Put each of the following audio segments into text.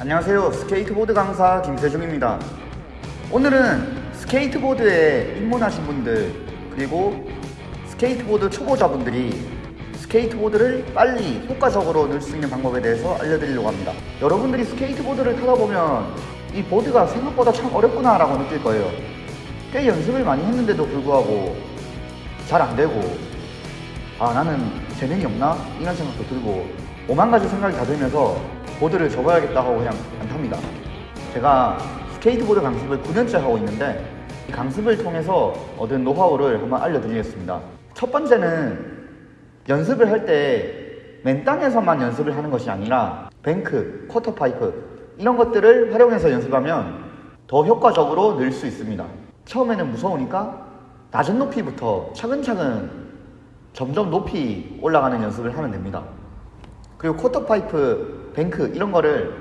안녕하세요. 스케이트보드 강사 김세중입니다. 오늘은 스케이트보드에 입문하신 분들 그리고 스케이트보드 초보자분들이 스케이트보드를 빨리 효과적으로 늘 수 있는 방법에 대해서 알려드리려고 합니다. 여러분들이 스케이트보드를 타다 보면 이 보드가 생각보다 참 어렵구나 라고 느낄 거예요. 꽤 연습을 많이 했는데도 불구하고 잘 안 되고 아 나는 재능이 없나? 이런 생각도 들고 오만 가지 생각이 다 들면서 보드를 접어야겠다 하고 그냥 안 탑니다. 제가 스케이트보드 강습을 9년째 하고 있는데 이 강습을 통해서 얻은 노하우를 한번 알려드리겠습니다. 첫 번째는 연습을 할 때 맨 땅에서만 연습을 하는 것이 아니라 bank, quarter pipe 이런 것들을 활용해서 연습하면 더 효과적으로 늘 수 있습니다. 처음에는 무서우니까 낮은 높이부터 차근차근 점점 높이 올라가는 연습을 하면 됩니다. 그리고 quarter pipe, bank 이런 거를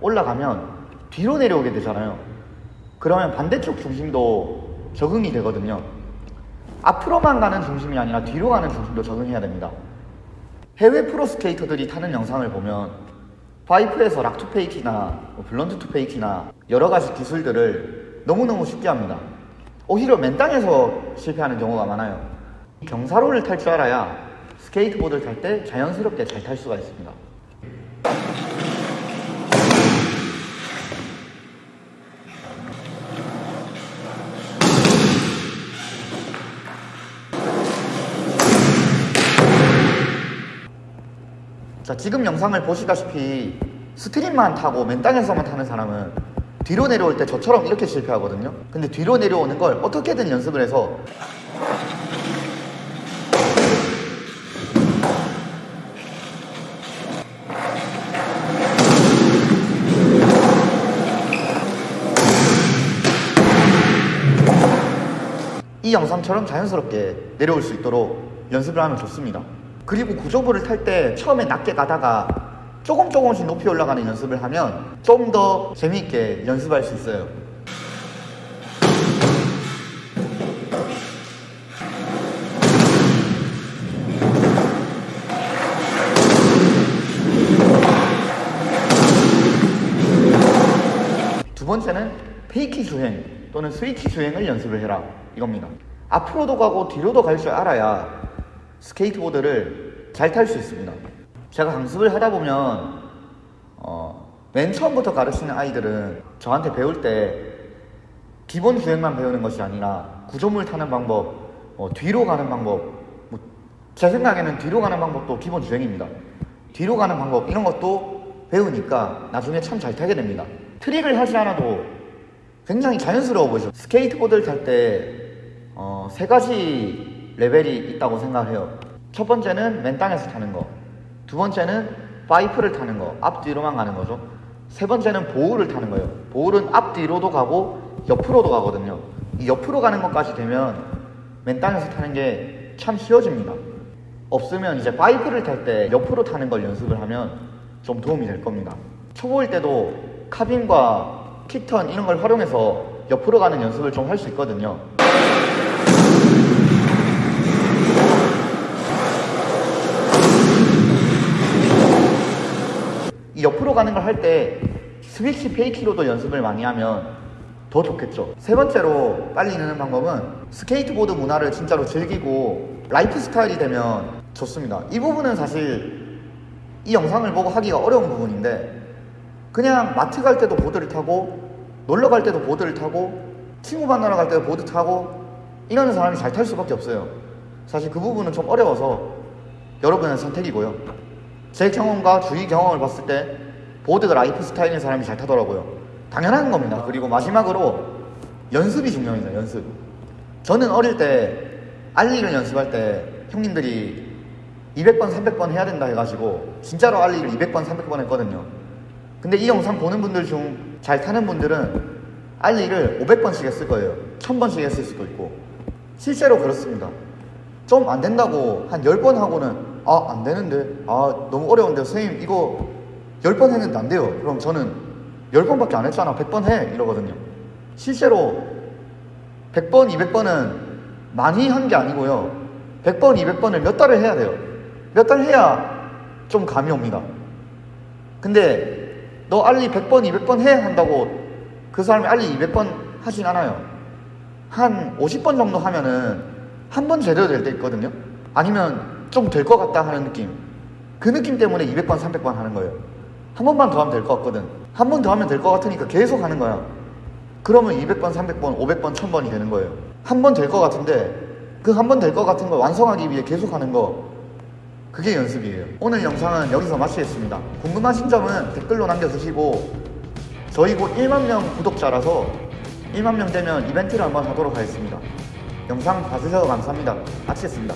올라가면 뒤로 내려오게 되잖아요. 그러면 반대쪽 중심도 적응이 되거든요. 앞으로만 가는 중심이 아니라 뒤로 가는 중심도 적응해야 됩니다. 해외 프로 스케이터들이 타는 영상을 보면 파이프에서 rock to fakie나 뭐 blunt to fakie나 여러 가지 기술들을 너무너무 쉽게 합니다. 오히려 맨 땅에서 실패하는 경우가 많아요. 경사로를 탈 줄 알아야 스케이트보드를 탈 때 자연스럽게 잘 탈 수가 있습니다. 자, 지금 영상을 보시다시피 street만 타고 맨 땅에서만 타는 사람은 뒤로 내려올 때 저처럼 이렇게 실패하거든요. 근데 뒤로 내려오는 걸 어떻게든 연습을 해서 이 영상처럼 자연스럽게 내려올 수 있도록 연습을 하면 좋습니다. 그리고 구조부를 탈 때 처음에 낮게 가다가 조금 조금씩 높이 올라가는 연습을 하면 좀 더 재미있게 연습할 수 있어요. 두 번째는 fakie 주행 또는 스위치 주행을 연습을 해라 이겁니다. 앞으로도 가고 뒤로도 갈 줄 알아야 스케이트보드를 잘 탈 수 있습니다. 제가 강습을 하다 보면 어, 맨 처음부터 가르치는 아이들은 저한테 배울 때 기본 주행만 배우는 것이 아니라 구조물 타는 방법, 어, 뒤로 가는 방법, 뭐, 제 생각에는 뒤로 가는 방법도 기본 주행입니다. 뒤로 가는 방법 이런 것도 배우니까 나중에 참 잘 타게 됩니다. 트릭을 하지 않아도 굉장히 자연스러워 보이죠. 스케이트보드를 탈때 어, 세 가지 레벨이 있다고 생각해요. 첫 번째는 맨 땅에서 타는 거. 두 번째는 파이프를 타는 거. 앞뒤로만 가는 거죠. 세 번째는 bowl을 타는 거예요. bowl은 앞뒤로도 가고 옆으로도 가거든요. 이 옆으로 가는 것까지 되면 맨 땅에서 타는 게 참 쉬워집니다. 없으면 이제 파이프를 탈 때 옆으로 타는 걸 연습을 하면 좀 도움이 될 겁니다. 초보일 때도 carving과 kick turn 이런 걸 활용해서 옆으로 가는 연습을 좀 할 수 있거든요. 이 옆으로 가는 걸 할 때 스위치 fakie로도 연습을 많이 하면 더 좋겠죠. 세 번째로 빨리 느는 방법은 스케이트보드 문화를 진짜로 즐기고 라이프 스타일이 되면 좋습니다. 이 부분은 사실 이 영상을 보고 하기가 어려운 부분인데 그냥 마트 갈 때도 보드를 타고 놀러 갈 때도 보드를 타고 친구 만나러 갈 때도 보드 타고 이러는 사람이 잘 탈 수밖에 없어요. 사실 그 부분은 좀 어려워서 여러분의 선택이고요. 제 경험과 주위 경험을 봤을 때 보드가 라이프 스타일인 사람이 잘 타더라고요. 당연한 겁니다. 그리고 마지막으로 연습이 중요합니다. 연습. 저는 어릴 때 ollie를 연습할 때 형님들이 200번, 300번 해야 된다 해가지고 진짜로 ollie를 200번, 300번 했거든요. 근데 이 영상 보는 분들 중 잘 타는 분들은 ollie를 500번씩 했을 거예요. 1000번씩 했을 수도 있고. 실제로 그렇습니다. 좀 안 된다고 한 10번 하고는 아, 안 되는데. 아, 너무 어려운데. 선생님, 이거 10번 했는데 안 돼요. 그럼 저는 10번밖에 안 했잖아. 100번 해. 이러거든요. 실제로 100번, 200번은 많이 한 게 아니고요. 100번, 200번을 몇 달을 해야 돼요. 몇 달 해야 좀 감이 옵니다. 근데 너 알리 100번, 200번 해 한다고 그 사람이 알리 200번 하진 않아요. 한 50번 정도 하면은 한 번 제대로 될 때 있거든요. 아니면 좀 될 것 같다 하는 느낌. 그 느낌 때문에 200번, 300번 하는 거예요. 한 번만 더 하면 될 것 같거든. 한 번 더 하면 될 것 같으니까 계속 하는 거야. 그러면 200번, 300번, 500번, 1000번이 되는 거예요. 한 번 될 것 같은데 그 한 번 될 것 같은 걸 완성하기 위해 계속 하는 거 그게 연습이에요. 오늘 영상은 여기서 마치겠습니다. 궁금하신 점은 댓글로 남겨주시고 저희 곧 1만 명 구독자라서 1만 명 되면 이벤트를 한번 하도록 하겠습니다. 영상 봐주셔서 감사합니다. 마치겠습니다.